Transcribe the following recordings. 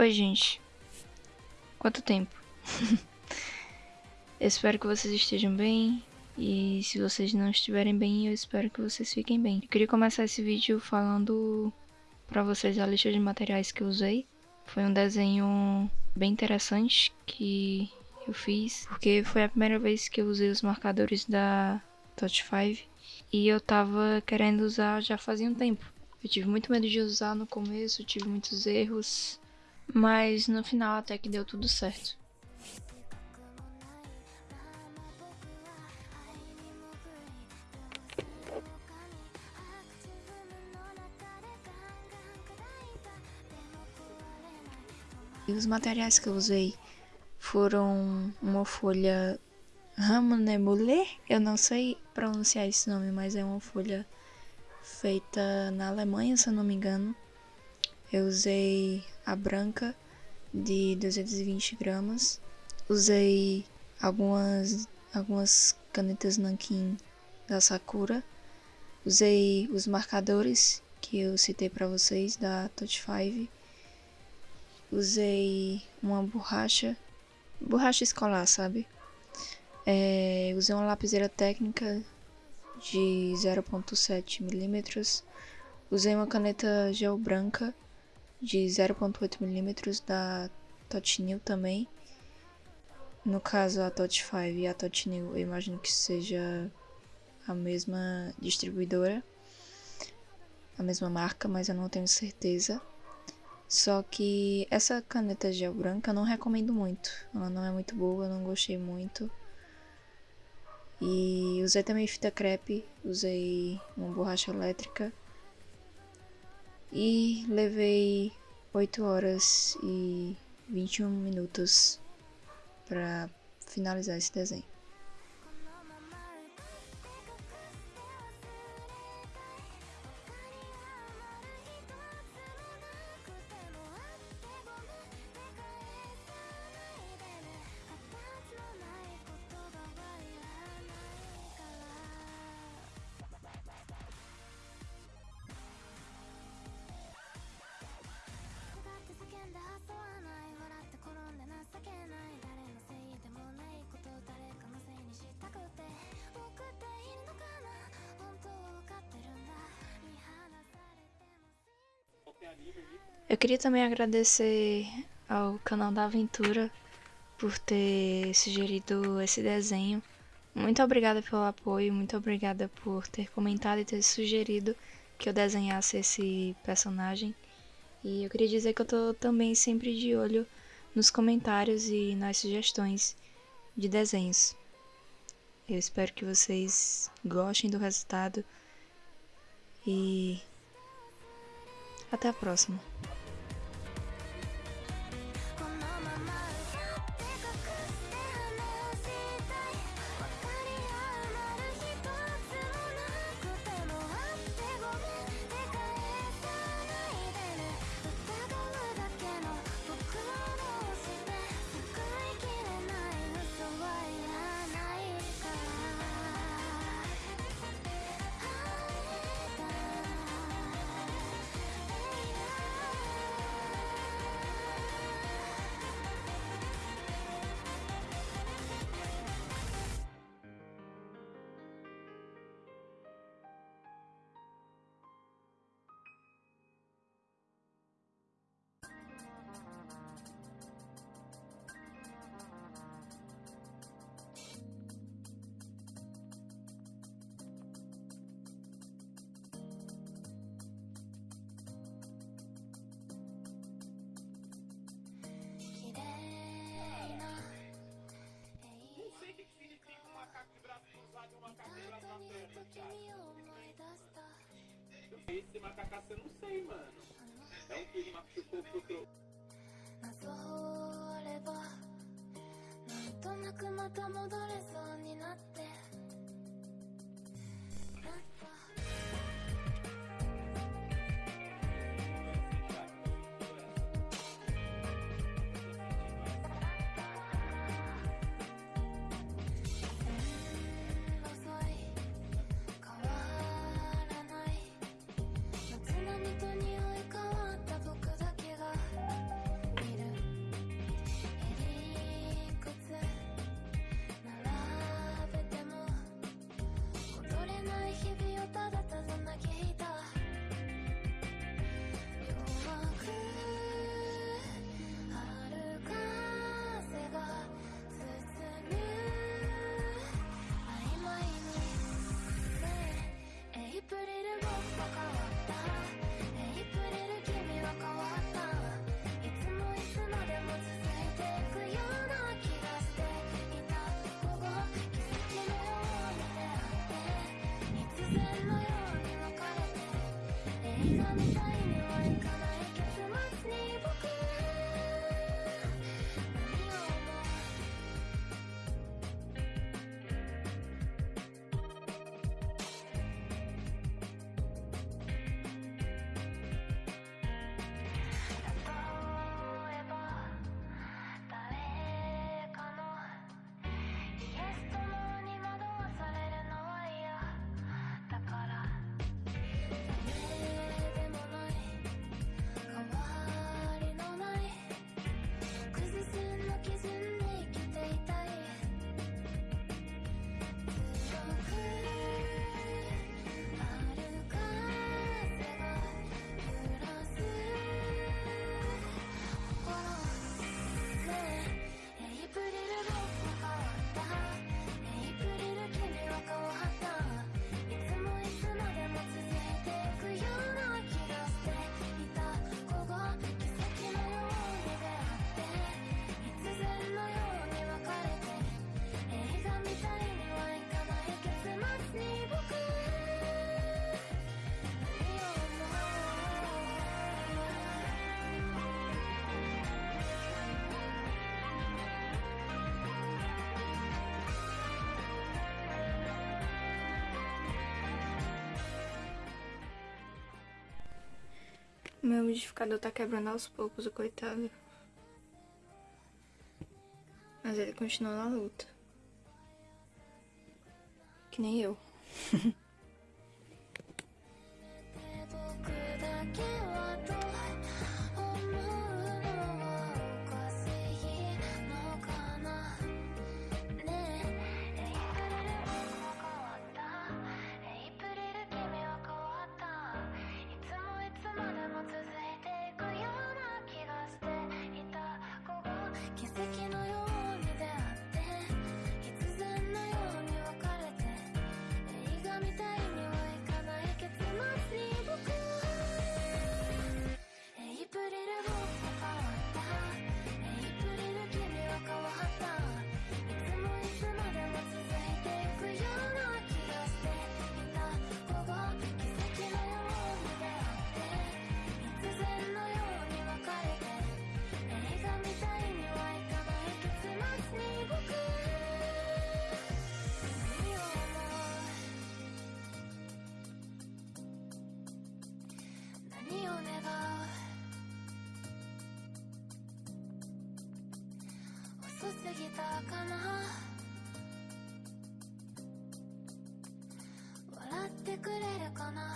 Oi, gente. Quanto tempo? eu espero que vocês estejam bem. E se vocês não estiverem bem, eu espero que vocês fiquem bem. Eu queria começar esse vídeo falando para vocês a lista de materiais que eu usei. Foi um desenho bem interessante que eu fiz, porque foi a primeira vez que eu usei os marcadores da Touch 5 e eu tava querendo usar já fazia um tempo. Eu tive muito medo de usar no começo, tive muitos erros, mas no final até que deu tudo certo. E os materiais que eu usei foram uma folha Ramonebule, eu não sei pronunciar esse nome, mas é uma folha feita na Alemanha, se eu não me engano. Eu usei a branca de 220 gramas. Usei algumas, algumas canetas nanquim da Sakura. Usei os marcadores que eu citei para vocês da Touch 5. Usei uma borracha, borracha escolar, sabe? É, usei uma lapiseira técnica de 0.7 milímetros. Usei uma caneta gel branca de 0.8 milímetros da Totnil também. No caso, a Tot 5 e a Totnil, eu imagino que seja a mesma distribuidora, a mesma marca, mas eu não tenho certeza. Só que essa caneta gel branca eu não recomendo muito. Ela não é muito boa, eu não gostei muito. E usei também fita crepe, usei uma borracha elétrica. E levei 8 horas e 21 minutos para finalizar esse desenho. Eu queria também agradecer ao canal da Aventura por ter sugerido esse desenho. Muito obrigada pelo apoio, muito obrigada por ter comentado e ter sugerido que eu desenhasse esse personagem. E eu queria dizer que eu tô também sempre de olho nos comentários e nas sugestões de desenhos. Eu espero que vocês gostem do resultado e até a próxima. Esse macacaço eu não sei, mano. Bye. Meu umidificador tá quebrando aos poucos, o coitado. Mas ele continua na luta. Que nem eu. 奇跡のよう過ぎたかな。笑ってくれるかな。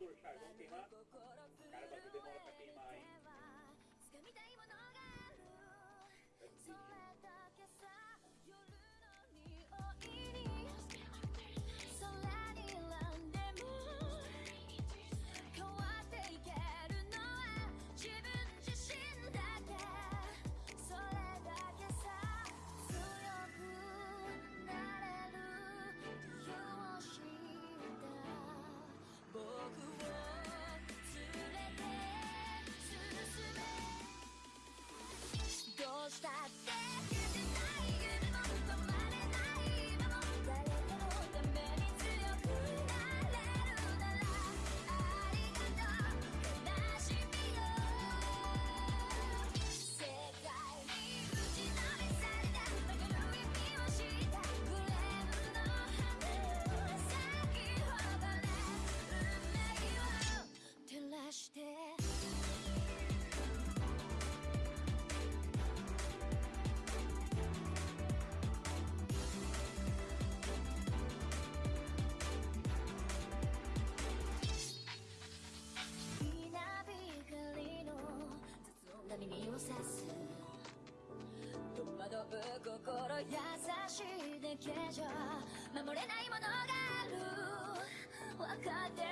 ドル150円は体でらったピーマイ。優しいだけじゃ。守れないものがある。分かって